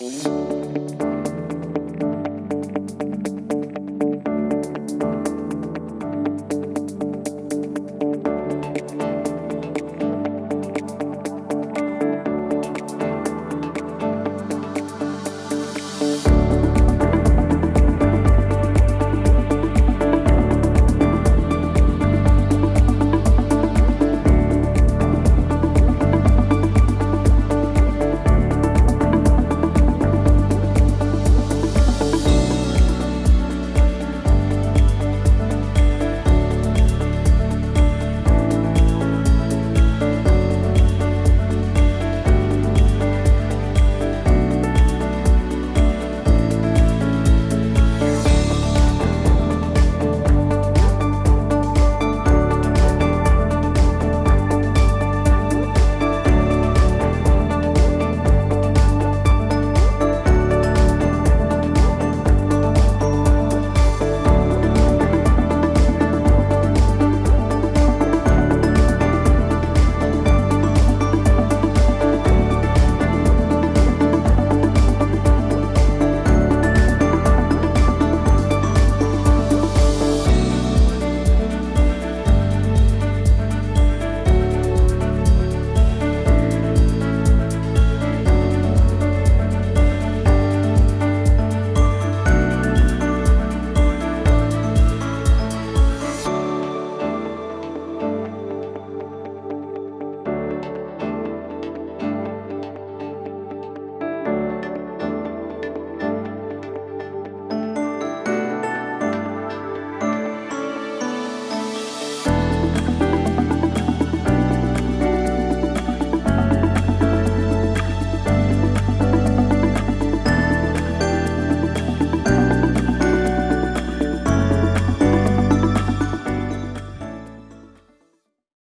Música